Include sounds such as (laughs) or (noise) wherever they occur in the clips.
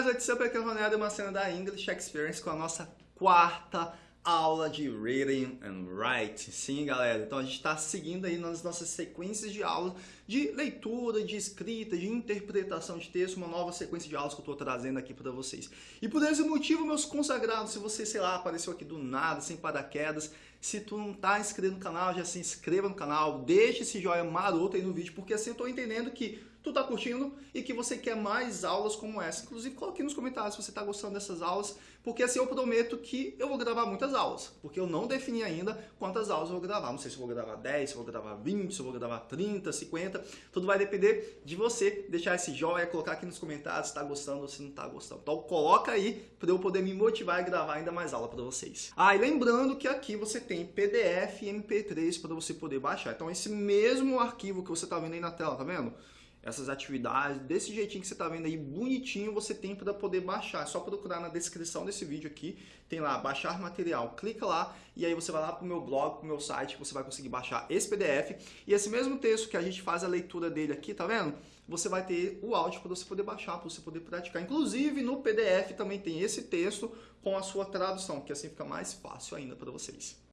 guys, what's up? Aqui é o Ronaldo, uma cena da English Experience com a nossa quarta aula de Reading and Writing. Sim, galera, então a gente está seguindo aí nas nossas sequências de aulas de leitura, de escrita, de interpretação de texto, uma nova sequência de aulas que eu estou trazendo aqui para vocês. E por esse motivo, meus consagrados, se você, sei lá, apareceu aqui do nada, sem paraquedas, se tu não está inscrito no canal, já se inscreva no canal, deixe esse joinha maroto aí no vídeo, porque assim eu estou entendendo que tu tá curtindo e que você quer mais aulas como essa. Inclusive, coloque nos comentários se você tá gostando dessas aulas, porque assim eu prometo que eu vou gravar muitas aulas, porque eu não defini ainda quantas aulas eu vou gravar. Não sei se eu vou gravar 10, se eu vou gravar 20, se eu vou gravar 30, 50, tudo vai depender de você deixar esse joinha, colocar aqui nos comentários se tá gostando ou se não tá gostando. Então coloca aí para eu poder me motivar e gravar ainda mais aula para vocês. Ah, e lembrando que aqui você tem PDF e MP3 para você poder baixar. Então esse mesmo arquivo que você tá vendo aí na tela, tá vendo? Essas atividades, desse jeitinho que você está vendo aí, bonitinho, você tem para poder baixar. É só procurar na descrição desse vídeo aqui, tem lá, baixar material. Clica lá e aí você vai lá para o meu blog, para o meu site, você vai conseguir baixar esse PDF. E esse mesmo texto que a gente faz a leitura dele aqui, tá vendo? Você vai ter o áudio para você poder baixar, para você poder praticar. Inclusive, no PDF também tem esse texto com a sua tradução, que assim fica mais fácil ainda para vocês.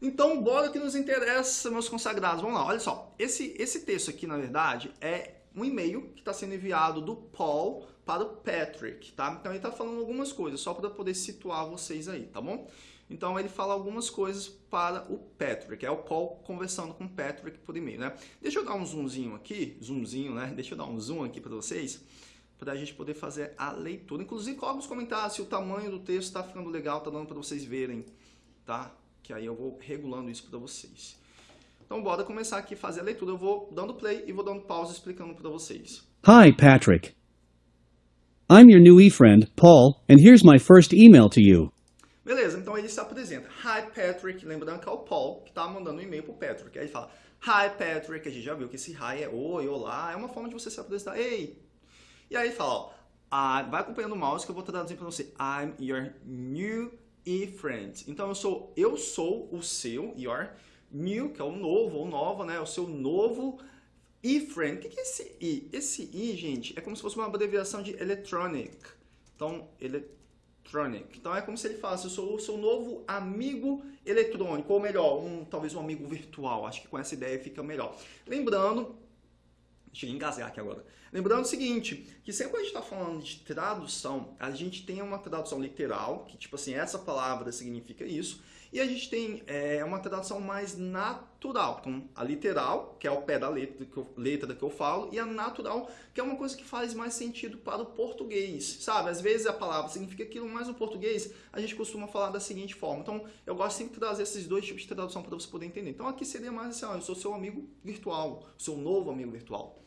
Então, bora que nos interessa, meus consagrados. Vamos lá, olha só. Esse, esse texto aqui, na verdade, é um e-mail que está sendo enviado do Paul para o Patrick, tá? Então, ele está falando algumas coisas, só para poder situar vocês aí, tá bom? Então, ele fala algumas coisas para o Patrick. É o Paul conversando com o Patrick por e-mail, né? Deixa eu dar um zoomzinho aqui, zoomzinho, né? Deixa eu dar um zoom aqui para vocês, para a gente poder fazer a leitura. Inclusive, coloque nos comentários se o tamanho do texto está ficando legal, tá dando para vocês verem, tá? Que aí eu vou regulando isso para vocês. Então, bora começar aqui a fazer a leitura. Eu vou dando play e vou dando pausa explicando para vocês. Hi, Patrick. I'm your new e-friend, Paul, and here's my first email to you. Beleza, então ele se apresenta. Hi, Patrick. Lembrando que é o Paul que está mandando um e-mail para o Patrick. Aí ele fala, Hi, Patrick. A gente já viu que esse hi é oi, olá. É uma forma de você se apresentar. Ei! E aí ele fala, ó, ah, vai acompanhando o mouse que eu vou traduzir para você. I'm your new e friends. Então eu sou eu sou o seu, your new, que é o novo ou nova, né? O seu novo e friend. O que é esse i? Esse i, gente, é como se fosse uma abreviação de electronic. Então, electronic. Então é como se ele falasse, eu sou o seu novo amigo eletrônico, ou melhor, um, talvez um amigo virtual. Acho que com essa ideia fica melhor. Lembrando Deixa eu engasgar aqui agora. Lembrando o seguinte, que sempre a gente está falando de tradução, a gente tem uma tradução literal, que tipo assim, essa palavra significa isso, e a gente tem é, uma tradução mais natural. Então, a literal, que é o pé da letra que, eu, letra que eu falo, e a natural, que é uma coisa que faz mais sentido para o português, sabe? Às vezes a palavra significa aquilo, mas no português a gente costuma falar da seguinte forma. Então, eu gosto sempre de trazer esses dois tipos de tradução para você poder entender. Então, aqui seria mais assim, ó, eu sou seu amigo virtual, seu novo amigo virtual.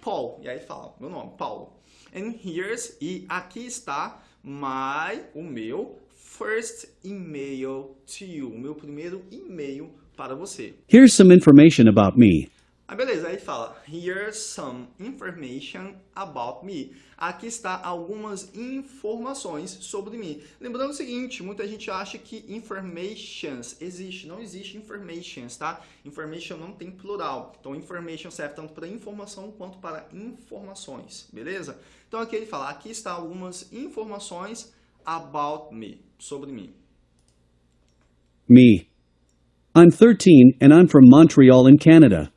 Paul. E aí fala, meu nome, Paulo. And here's, e aqui está my, o meu first email to you, meu primeiro e-mail para você. Here's some information about me. Ah, beleza, aí fala, here's some information about me. Aqui está algumas informações sobre mim. Lembrando o seguinte, muita gente acha que informations existe. Não existe informations, tá? Information não tem plural. Então, information serve tanto para informação quanto para informações, beleza? Então, aqui ele fala, aqui está algumas informações about me, sobre mim. Me. I'm 13 and I'm from Montreal in Canada.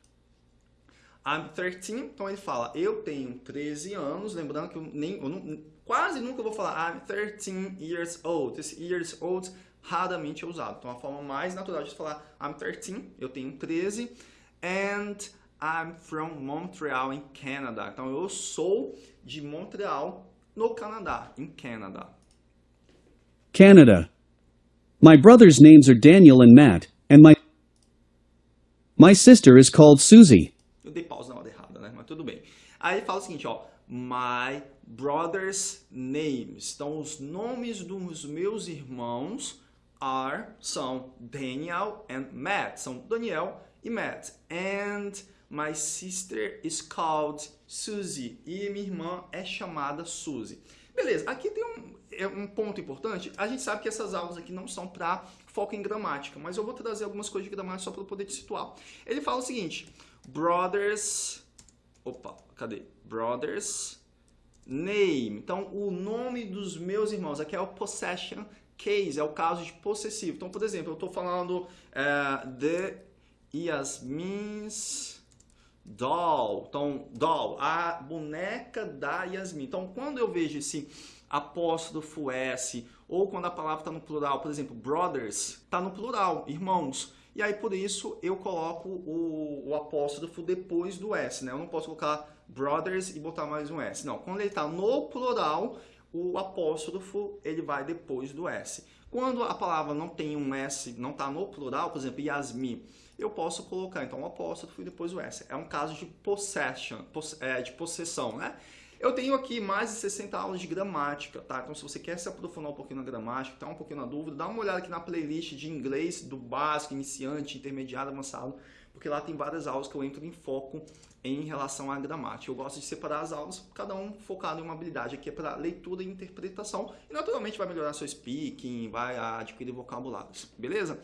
I'm 13, então ele fala, eu tenho 13 anos, lembrando que eu, nem, eu não, quase nunca vou falar I'm 13 years old. Esse years old raramente é usado. Então a forma mais natural de falar I'm 13, eu tenho 13, and I'm from Montreal in Canada. Então eu sou de Montreal, no Canadá, em Canadá. Canada. My brothers' names are Daniel and Matt, and my my sister is called Susie. Eu dei pausa na hora errada, né? Mas tudo bem. Aí fala o seguinte, ó. My brother's names. Então, os nomes dos meus irmãos are, são Daniel and Matt. São Daniel e Matt. And my sister is called Susie. E minha irmã é chamada Susie. Beleza, aqui tem um, é um ponto importante. A gente sabe que essas aulas aqui não são para foco em gramática, mas eu vou trazer algumas coisas de gramática só para poder te situar. Ele fala o seguinte, brothers, opa, cadê? Brothers, name. Então, o nome dos meus irmãos, aqui é o possession case, é o caso de possessivo. Então, por exemplo, eu estou falando é, de Yasmin's doll. Então, doll, a boneca da Yasmin. Então, quando eu vejo esse apóstrofo S, ou quando a palavra está no plural, por exemplo, brothers, está no plural, irmãos. E aí, por isso, eu coloco o, o apóstrofo depois do S, né? Eu não posso colocar brothers e botar mais um S. Não, quando ele está no plural, o apóstrofo ele vai depois do S. Quando a palavra não tem um S, não está no plural, por exemplo, Yasmin, eu posso colocar então o apóstrofo e depois o S. É um caso de possession, poss é, de possessão, né? Eu tenho aqui mais de 60 aulas de gramática, tá? Então se você quer se aprofundar um pouquinho na gramática, tá um pouquinho na dúvida, dá uma olhada aqui na playlist de inglês do básico, iniciante, intermediário, avançado, porque lá tem várias aulas que eu entro em foco em relação à gramática. Eu gosto de separar as aulas, cada um focado em uma habilidade. Aqui é para leitura e interpretação. E naturalmente vai melhorar seu speaking, vai adquirir vocabulários, beleza?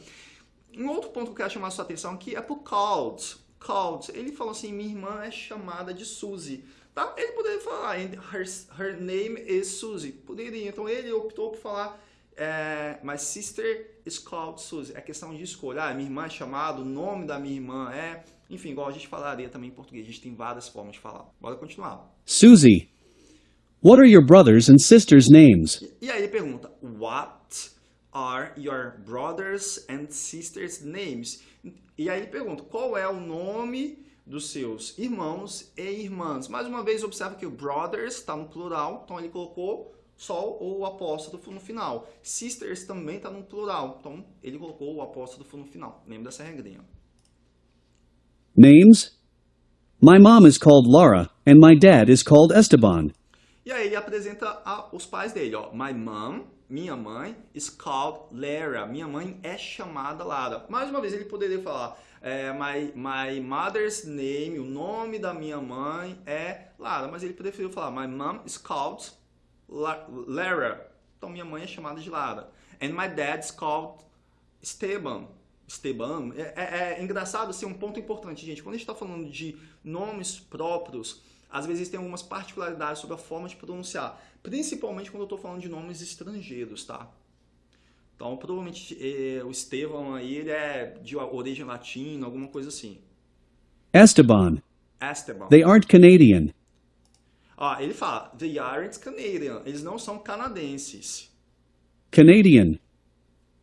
Um outro ponto que eu quero chamar a sua atenção aqui é pro called. Called. Ele falou assim, minha irmã é chamada de Suzy. Tá? Ele poderia falar, her, her name is Suzy. Poderia. Então ele optou por falar, é, my sister is called Suzy. É questão de escolha. Ah, minha irmã é chamada, o nome da minha irmã é... Enfim, igual a gente falaria também em português. A gente tem várias formas de falar. Bora continuar. Suzy. What are your brothers and sisters' names? E, e aí ele pergunta, what are your brothers and sisters' names? E aí ele pergunta, qual é o nome dos seus irmãos e irmãs? Mais uma vez, observa que o brothers está no plural, então ele colocou só o apóstrofo no final. Sisters também está no plural, então ele colocou o apóstrofo no final. Lembra dessa regrinha. Names? My mom is called Laura and my dad is called Esteban. E aí ele apresenta a, os pais dele, ó. My mom, minha mãe, is called Lara. Minha mãe é chamada Lara. Mais uma vez ele poderia falar, é, my, my mother's name, o nome da minha mãe é Lara. Mas ele preferiu falar, my mom is called Lara. Então minha mãe é chamada de Lara. And my dad is called Esteban. Esteban. É, é, é engraçado, assim, um ponto importante, gente. Quando a gente está falando de nomes próprios, às vezes tem algumas particularidades sobre a forma de pronunciar. Principalmente quando eu estou falando de nomes estrangeiros, tá? Então, provavelmente eh, o Estevão aí, ele é de origem latina, alguma coisa assim. Esteban. Esteban. They aren't Canadian. Ah, ele fala, they aren't Canadian. Eles não são canadenses. Canadian.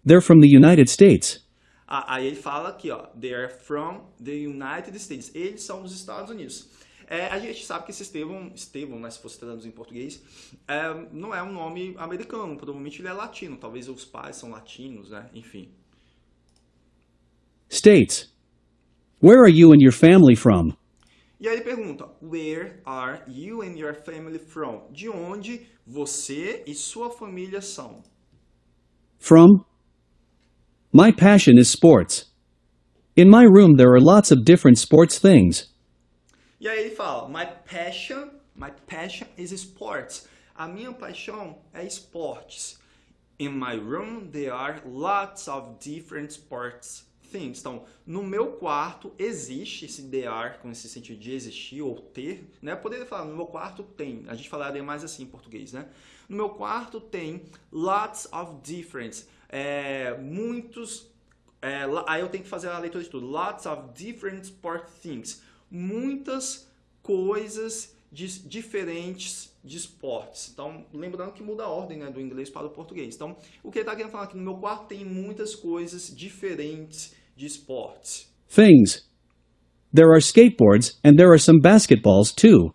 They're from the United States. Ah, aí ele fala aqui, ó, they are from the United States. Eles são dos Estados Unidos. É, a gente sabe que esse Estevão, Estevão, né, se fosse traduzir em português, é, não é um nome americano, provavelmente ele é latino, talvez os pais são latinos, né, enfim. States. Where are you and your family from? E aí ele pergunta, where are you and your family from? De onde você e sua família são? From? My passion is sports. In my room there are lots of different sports things. E aí ele fala, my passion, my passion is sports. A minha paixão é esportes. In my room there are lots of different sports things. Então, no meu quarto existe esse there com esse sentido de existir ou ter, né? Poderia falar, no meu quarto tem. A gente falaria mais assim em português, né? No meu quarto tem lots of different é, muitos. É, aí eu tenho que fazer a leitura de tudo. Lots of different sport things. Muitas coisas de, diferentes de esportes. Então, lembrando que muda a ordem né, do inglês para o português. Então, o que ele está querendo falar aqui no meu quarto tem muitas coisas diferentes de esportes. Things. There are skateboards and there are some basketballs too.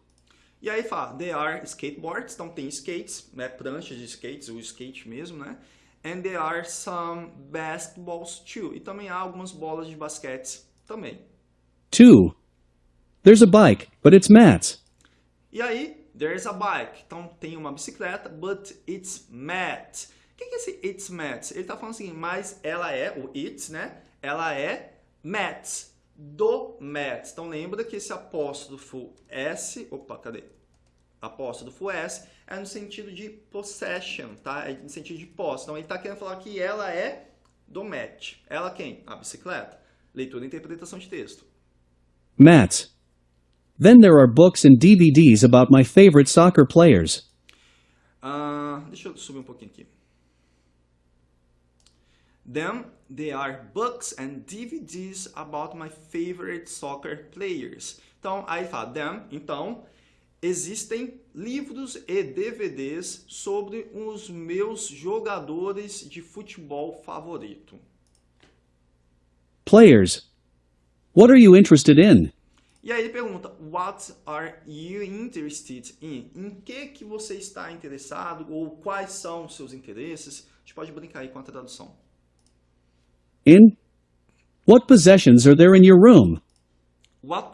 E aí fala, there are skateboards, então tem skates, né, pranchas de skates, o skate mesmo, né? And there are some basketballs too. E também há algumas bolas de basquete também. Two. There's a bike, but it's Matt's. E aí, there's a bike. Então tem uma bicicleta, but it's Matt. O que é esse it's Matt? Ele está falando assim, mas ela é, o it's, né? Ela é Matt, do Matt. Então lembra que esse apóstrofo S, opa, cadê? Apóstrofo S é no sentido de possession, tá? É no sentido de posse. Então ele está querendo falar que ela é do Matt. Ela quem? A bicicleta. Leitura e interpretação de texto. Matt. Then there are books and DVDs about my favorite soccer players. Ah, deixa eu subir um pouquinho aqui. Then there are books and DVDs about my favorite soccer players. Então, aí fala, then, então, existem livros e DVDs sobre os meus jogadores de futebol favorito. Players. What are you interested in? E aí ele pergunta, what are you interested in? Em que que você está interessado ou quais são os seus interesses? A gente pode brincar aí com a tradução. In? What possessions are there in your room? What,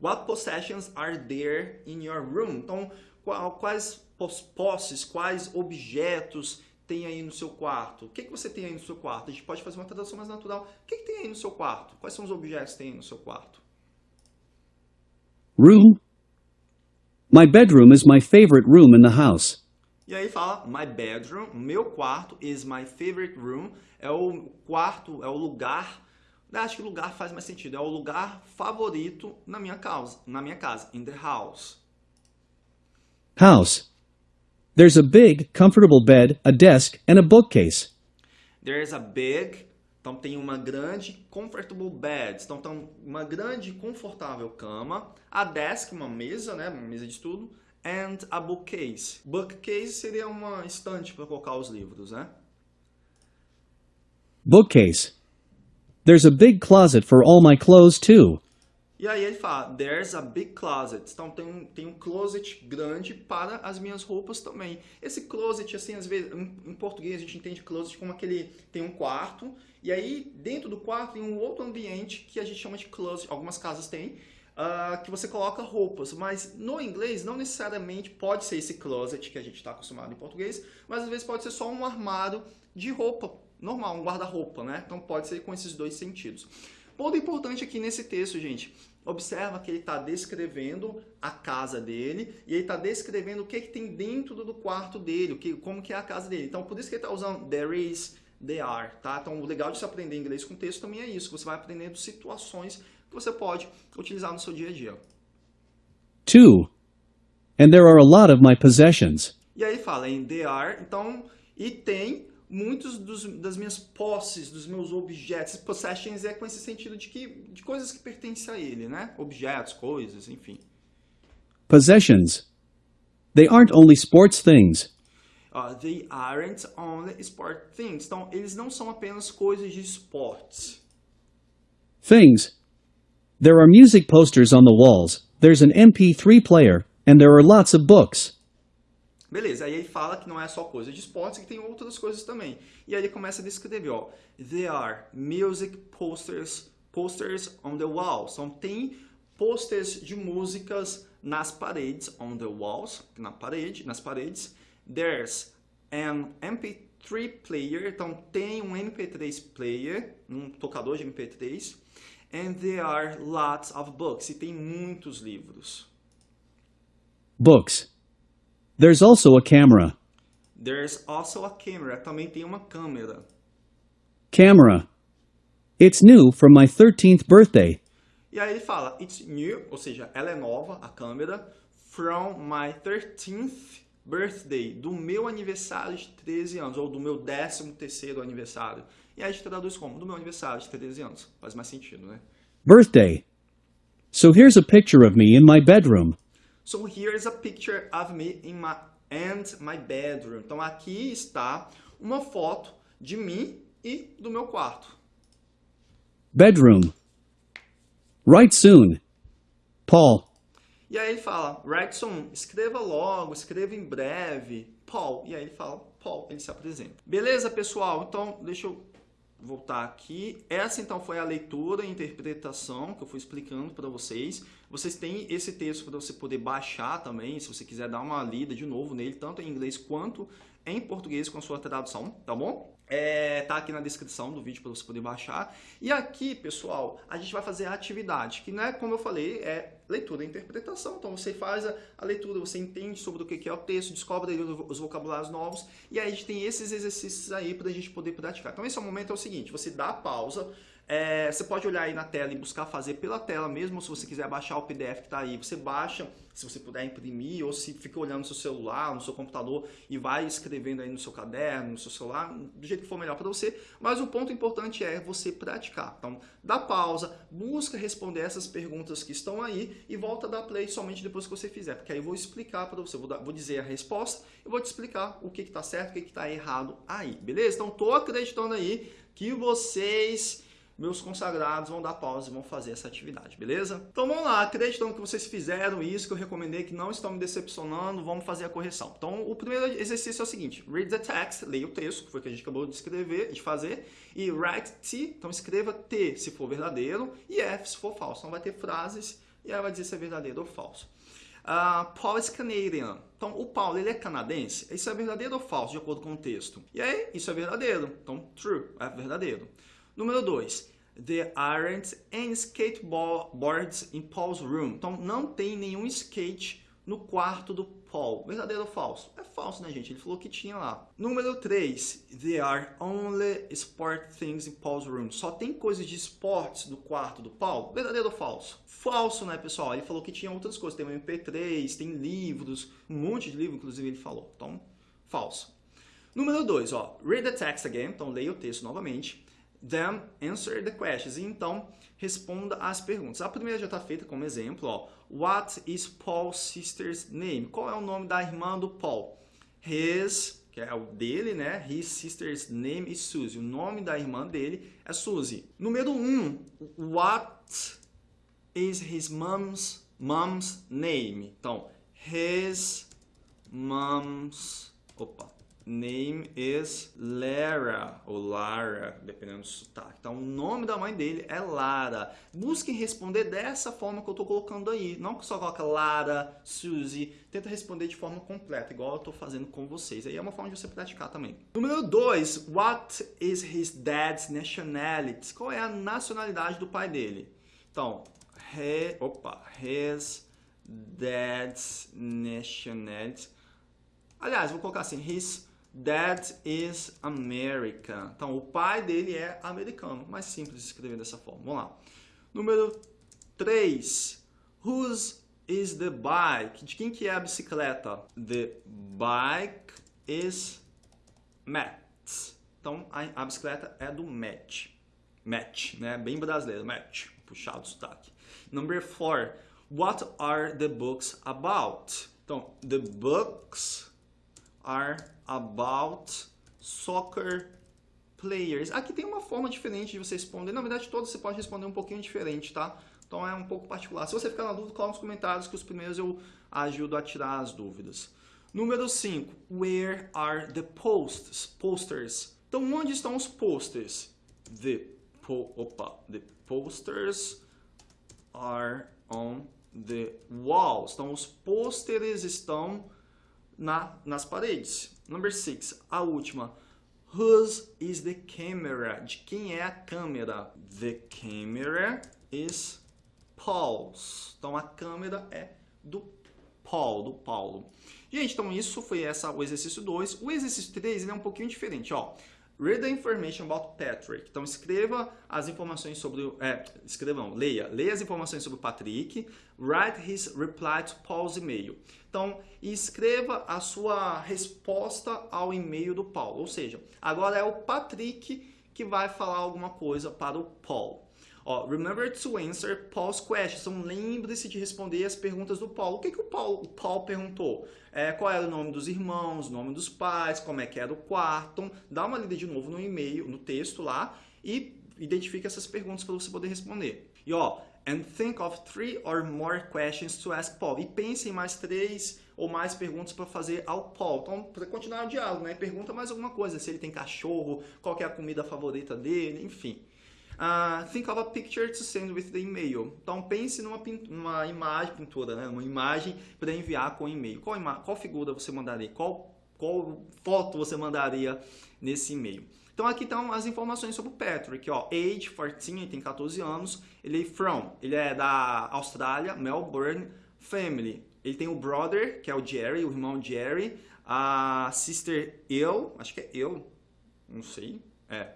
what possessions are there in your room? Então, qual- quais pos- posses, quais objetos tem aí no seu quarto? O que, que você tem aí no seu quarto? A gente pode fazer uma tradução mais natural. O que, que tem aí no seu quarto? Quais são os objetos que tem aí no seu quarto? Room? My bedroom is my favorite room in the house. E aí fala, my bedroom, meu quarto is my favorite room. É o quarto, é o lugar. Eu Acho que lugar faz mais sentido. É o lugar favorito na minha casa, na minha casa, in the house. House. There's a big, comfortable bed, a desk, and a bookcase. There's a big, então tem uma grande comfortable bed, então tem uma grande confortável cama, a desk, uma mesa, né, uma mesa de estudo, and a bookcase. Bookcase seria uma estante para colocar os livros, né? Bookcase. There's a big closet for all my clothes, too. E aí ele fala, there's a big closet. Então tem um, tem um closet grande para as minhas roupas também. Esse closet, assim, às vezes, em, em português a gente entende closet como aquele, tem um quarto, e aí dentro do quarto tem um outro ambiente que a gente chama de closet, algumas casas têm, ah, que você coloca roupas. Mas no inglês não necessariamente pode ser esse closet que a gente está acostumado em português, mas às vezes pode ser só um armário de roupa, normal, um guarda-roupa, né? Então pode ser com esses dois sentidos. Ponto importante aqui nesse texto, gente. Observa que ele está descrevendo a casa dele e ele está descrevendo o que, que tem dentro do quarto dele, o que, como que é a casa dele. Então, por isso que ele está usando there is, there are, tá? Então, o legal de se aprender inglês com texto também é isso. Você vai aprendendo situações que você pode utilizar no seu dia a dia. Two. And there are a lot of my possessions. E aí fala em there are, então, e tem muitos dos, das minhas posses, dos meus objetos. Possessions é com esse sentido de que de coisas que pertencem a ele, né? Objetos, coisas, enfim. Possessions. They aren't only sports things. Uh, they aren't only sport things. Então, eles não são apenas coisas de esportes. Things. There are music posters on the walls, there's an MP3 player, and there are lots of books. Beleza, aí ele fala que não é só coisa de esportes, que tem outras coisas também. E aí ele começa a descrever, ó. There are music posters, posters on the walls. Então tem posters de músicas nas paredes, on the walls, na parede, nas paredes. There's an MP3 player, então tem um MP3 player, um tocador de MP3. And there are lots of books, e tem muitos livros. Books. There's also a camera. There's also a camera, também tem uma câmera. Camera. It's new from my 13th birthday. E aí ele fala, it's new, ou seja, ela é nova, a câmera, from my 13th birthday, do meu aniversário de 13 anos, ou do meu 13 terceiro aniversário. E aí a gente traduz como? Do meu aniversário de 13 anos. Faz mais sentido, né? Birthday. So here's a picture of me in my bedroom. So here's a picture of me in my and my bedroom. Então aqui está uma foto de mim e do meu quarto. Bedroom. Write soon. Paul. E aí ele fala, write soon, escreva logo, escreva em breve. Paul. E aí ele fala, Paul, ele se apresenta. Beleza, pessoal? Então, deixa eu voltar aqui. Essa então foi a leitura e interpretação que eu fui explicando para vocês. Vocês têm esse texto para você poder baixar também, se você quiser dar uma lida de novo nele, tanto em inglês quanto em português com a sua tradução, tá bom? É, tá aqui na descrição do vídeo para você poder baixar. E aqui, pessoal, a gente vai fazer a atividade, que não é, como eu falei, é leitura e interpretação. Então você faz a, a leitura, você entende sobre o que é o texto, descobre os vocabulários novos, e aí a gente tem esses exercícios aí para a gente poder praticar. Então esse é o momento, é o seguinte, você dá pausa, é, você pode olhar aí na tela e buscar fazer pela tela mesmo, se você quiser baixar o PDF que está aí, você baixa, se você puder imprimir, ou se fica olhando no seu celular, no seu computador e vai escrevendo aí no seu caderno, no seu celular, do jeito que for melhor para você. Mas o ponto importante é você praticar. Então, dá pausa, busca responder essas perguntas que estão aí e volta a dar play somente depois que você fizer, porque aí eu vou explicar para você, vou, dar, vou, dizer a resposta e vou te explicar o que está certo, o que está errado aí, beleza? Então, tô acreditando aí que vocês meus consagrados vão dar pausa e vão fazer essa atividade, beleza? Então vamos lá, acreditando que vocês fizeram isso, que eu recomendei, que não estão me decepcionando, vamos fazer a correção. Então o primeiro exercício é o seguinte, read the text, leia o texto, que foi o que a gente acabou de escrever, de fazer, e write T, então escreva T se for verdadeiro, e F se for falso. Então vai ter frases e aí vai dizer se é verdadeiro ou falso. Uh, Paul is Canadian. Então, o Paulo, ele é canadense? Isso é verdadeiro ou falso, de acordo com o texto? E aí, isso é verdadeiro. Então, true, é verdadeiro. Número 2. There aren't any skateboards in Paul's room. Então, não tem nenhum skate no quarto do Paul. Verdadeiro ou falso? É falso, né, gente? Ele falou que tinha lá. Número 3. There are only sport things in Paul's room. Só tem coisas de esportes no quarto do Paul. Verdadeiro ou falso? Falso, né, pessoal? Ele falou que tinha outras coisas. Tem um MP3, tem livros, um monte de livro, inclusive, ele falou. Então, falso. Número 2, ó. Read the text again. Então, leia o texto novamente. Then answer the questions. Então, responda as perguntas. A primeira já está feita como exemplo. Ó. What is Paul's sister's name? Qual é o nome da irmã do Paul? His, que é o dele, né? His sister's name is Susie. O nome da irmã dele é Susie. Número 1. Um, what is his mom's, mom's name? Então, his mom's... Opa name is Lara, ou Lara, dependendo do sotaque. Então, o nome da mãe dele é Lara. Busquem responder dessa forma que eu estou colocando aí. Não só coloca Lara, Suzy. Tenta responder de forma completa, igual eu estou fazendo com vocês. Aí é uma forma de você praticar também. Número 2. What is his dad's nationality? Qual é a nacionalidade do pai dele? Então, he, opa, his dad's nationality. Aliás, vou colocar assim, his Dad is American. Então, o pai dele é americano. Mais simples de escrever dessa forma. Vamos lá. Número 3. Whose is the bike? De quem que é a bicicleta? The bike is Matt's. Então, a, a bicicleta é do Matt. Matt, né? Bem brasileiro. Matt. Puxado o sotaque. Number 4. What are the books about? Então, the books are about soccer players. Aqui tem uma forma diferente de você responder. Na verdade, todos você pode responder um pouquinho diferente, tá? Então é um pouco particular. Se você ficar na dúvida, coloca nos comentários que os primeiros eu ajudo a tirar as dúvidas. Número 5. Where are the posts? Posters. Então, onde estão os posters? The, po opa, the posters are on the walls. Então, os pôsteres estão na, nas paredes. Number 6, a última. Whose is the camera? De quem é a câmera? The camera is Paul's. Então a câmera é do Paul, do Paulo. Gente, então isso foi essa, o exercício 2. O exercício 3 é um pouquinho diferente. Ó. Read the information about Patrick. Então escreva as informações sobre, é, escreva não, leia, leia as informações sobre o Patrick. Write his reply to Paul's email. Então escreva a sua resposta ao e-mail do Paulo. Ou seja, agora é o Patrick que vai falar alguma coisa para o Paul. Ó, remember to answer Paul's questions. Então, lembre-se de responder as perguntas do Paulo. O que, que o, Paulo, o perguntou? É, qual era o nome dos irmãos, o nome dos pais, como é que era o quarto. Dá uma lida de novo no e-mail, no texto lá e identifique essas perguntas para você poder responder. E ó, and think of three or more questions to ask Paul. E pense em mais três ou mais perguntas para fazer ao Paul. Então, para continuar o diálogo, né? Pergunta mais alguma coisa, se ele tem cachorro, qual é a comida favorita dele, enfim. Uh, think of a picture to send with the email. Então pense numa, numa imagem, pintura, né? uma imagem para enviar com e-mail. Qual, qual figura você mandaria? Qual, qual foto você mandaria nesse e-mail? Então aqui estão as informações sobre o Patrick, ó, age 14, ele tem 14 anos, ele é from, ele é da Austrália, Melbourne, family, ele tem o brother, que é o Jerry, o irmão Jerry, a sister eu, acho que é eu, não sei, é,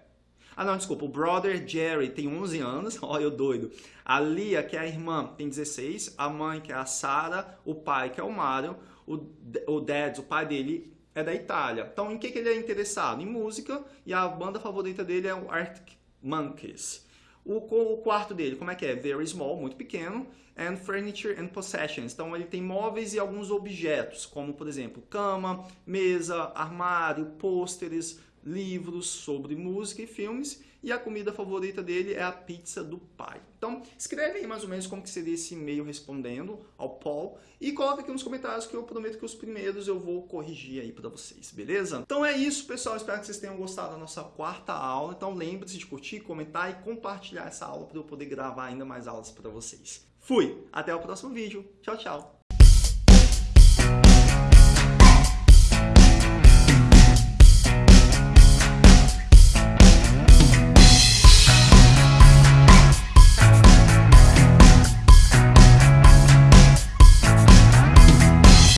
ah, não, desculpa. O brother Jerry tem 11 anos. (laughs) Olha eu doido. A Lia, que é a irmã, tem 16. A mãe, que é a Sara. O pai, que é o Mario. O, o dad, o pai dele, é da Itália. Então, em que, que ele é interessado? Em música. E a banda favorita dele é o Arctic Monkeys. O, o quarto dele, como é que é? Very small, muito pequeno. And furniture and possessions. Então, ele tem móveis e alguns objetos, como, por exemplo, cama, mesa, armário, pôsteres, livros sobre música e filmes e a comida favorita dele é a pizza do pai. Então, escreve aí mais ou menos como que seria esse e-mail respondendo ao Paul e coloca aqui nos comentários que eu prometo que os primeiros eu vou corrigir aí para vocês, beleza? Então é isso, pessoal. Espero que vocês tenham gostado da nossa quarta aula. Então lembre-se de curtir, comentar e compartilhar essa aula para eu poder gravar ainda mais aulas para vocês. Fui! Até o próximo vídeo. Tchau, tchau!